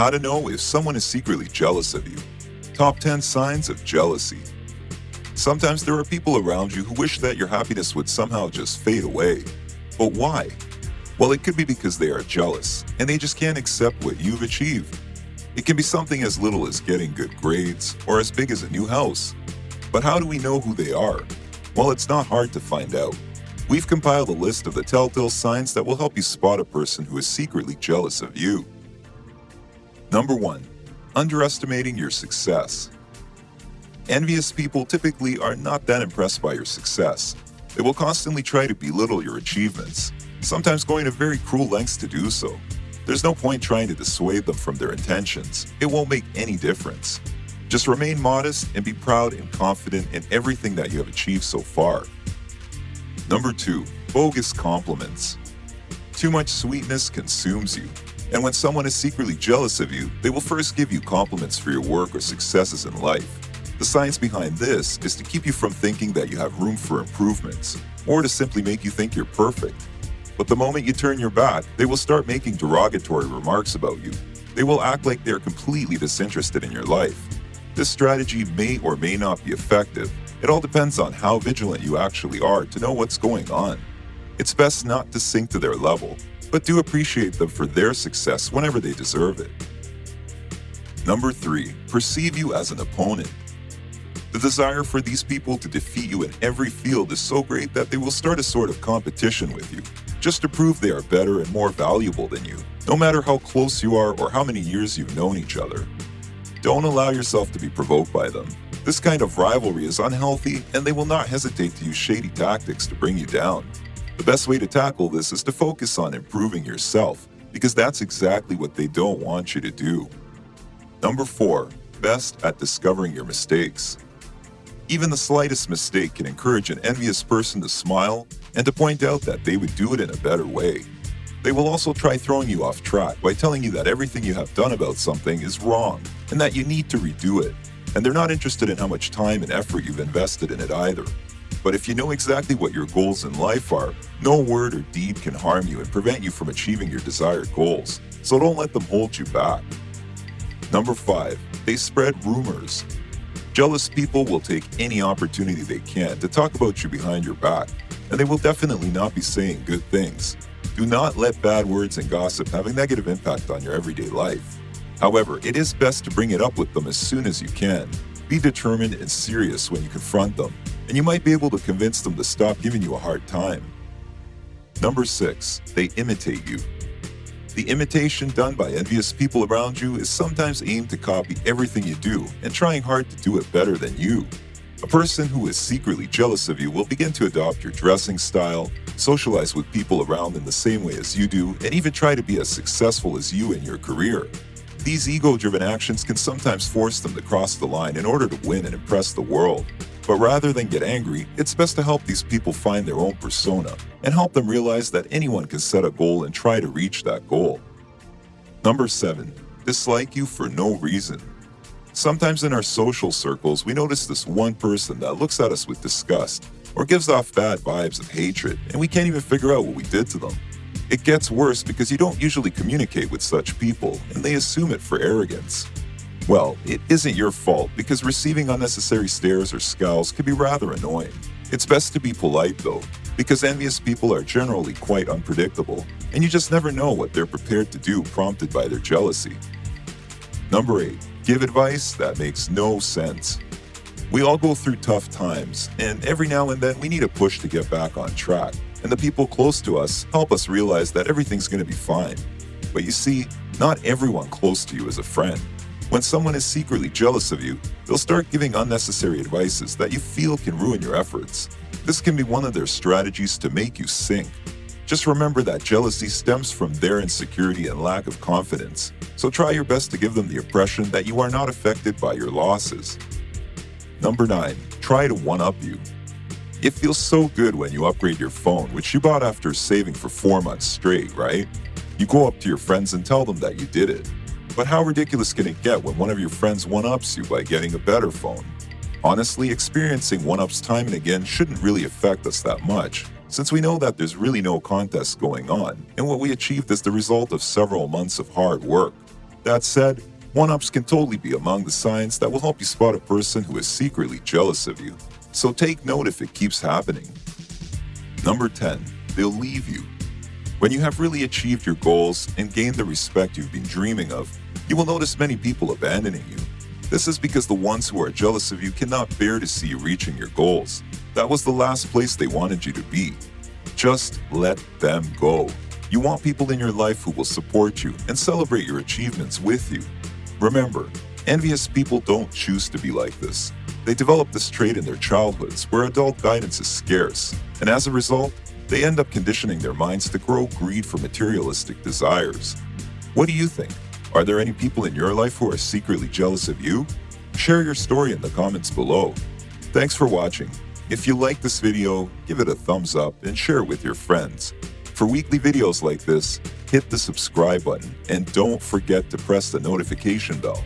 How to know if someone is secretly jealous of you. Top 10 signs of jealousy. Sometimes there are people around you who wish that your happiness would somehow just fade away. But why? Well, it could be because they are jealous and they just can't accept what you've achieved. It can be something as little as getting good grades or as big as a new house. But how do we know who they are? Well, it's not hard to find out. We've compiled a list of the telltale signs that will help you spot a person who is secretly jealous of you. Number 1. Underestimating your success. Envious people typically are not that impressed by your success. They will constantly try to belittle your achievements, sometimes going to very cruel lengths to do so. There's no point trying to dissuade them from their intentions. It won't make any difference. Just remain modest and be proud and confident in everything that you have achieved so far. Number 2. Bogus compliments. Too much sweetness consumes you. And when someone is secretly jealous of you, they will first give you compliments for your work or successes in life. The science behind this is to keep you from thinking that you have room for improvements, or to simply make you think you're perfect. But the moment you turn your back, they will start making derogatory remarks about you. They will act like they're completely disinterested in your life. This strategy may or may not be effective. It all depends on how vigilant you actually are to know what's going on. It's best not to sink to their level, but do appreciate them for their success whenever they deserve it. Number 3. Perceive you as an opponent. The desire for these people to defeat you in every field is so great that they will start a sort of competition with you just to prove they are better and more valuable than you, no matter how close you are or how many years you've known each other. Don't allow yourself to be provoked by them. This kind of rivalry is unhealthy and they will not hesitate to use shady tactics to bring you down. The best way to tackle this is to focus on improving yourself, because that's exactly what they don't want you to do. Number 4. Best at discovering your mistakes. Even the slightest mistake can encourage an envious person to smile and to point out that they would do it in a better way. They will also try throwing you off track by telling you that everything you have done about something is wrong and that you need to redo it. And they're not interested in how much time and effort you've invested in it either. But if you know exactly what your goals in life are, no word or deed can harm you and prevent you from achieving your desired goals. So don't let them hold you back. Number 5. They spread rumors. Jealous people will take any opportunity they can to talk about you behind your back and they will definitely not be saying good things. Do not let bad words and gossip have a negative impact on your everyday life. However, it is best to bring it up with them as soon as you can. Be determined and serious when you confront them, and you might be able to convince them to stop giving you a hard time. Number 6. They imitate you. The imitation done by envious people around you is sometimes aimed to copy everything you do and trying hard to do it better than you. A person who is secretly jealous of you will begin to adopt your dressing style, socialize with people around in the same way as you do, and even try to be as successful as you in your career. These ego-driven actions can sometimes force them to cross the line in order to win and impress the world. But rather than get angry, it's best to help these people find their own persona and help them realize that anyone can set a goal and try to reach that goal. Number 7. Dislike you for no reason. Sometimes in our social circles, we notice this one person that looks at us with disgust or gives off bad vibes of hatred, and we can't even figure out what we did to them. It gets worse because you don't usually communicate with such people, and they assume it for arrogance. Well, it isn't your fault because receiving unnecessary stares or scowls can be rather annoying. It's best to be polite though, because envious people are generally quite unpredictable, and you just never know what they're prepared to do prompted by their jealousy. Number 8. Give advice that makes no sense. We all go through tough times, and every now and then we need a push to get back on track. And the people close to us help us realize that everything's going to be fine. But you see, not everyone close to you is a friend. When someone is secretly jealous of you, they'll start giving unnecessary advices that you feel can ruin your efforts. This can be one of their strategies to make you sink. Just remember that jealousy stems from their insecurity and lack of confidence, so try your best to give them the impression that you are not affected by your losses. Number 9. Try to one-up you. It feels so good when you upgrade your phone, which you bought after saving for 4 months straight, right? You go up to your friends and tell them that you did it. But how ridiculous can it get when one of your friends one-ups you by getting a better phone? Honestly, experiencing one-ups time and again shouldn't really affect us that much, since we know that there's really no contest going on, and what we achieved is the result of several months of hard work. That said, one-ups can totally be among the signs that will help you spot a person who is secretly jealous of you. So take note if it keeps happening. Number 10. They'll leave you. When you have really achieved your goals and gained the respect you've been dreaming of, you will notice many people abandoning you. This is because the ones who are jealous of you cannot bear to see you reaching your goals. That was the last place they wanted you to be. Just let them go. You want people in your life who will support you and celebrate your achievements with you. Remember, envious people don't choose to be like this. They develop this trait in their childhoods where adult guidance is scarce, and as a result, they end up conditioning their minds to grow greed for materialistic desires. What do you think? Are there any people in your life who are secretly jealous of you? Share your story in the comments below. Thanks for watching. If you like this video, give it a thumbs up and share it with your friends. For weekly videos like this, hit the subscribe button and don't forget to press the notification bell.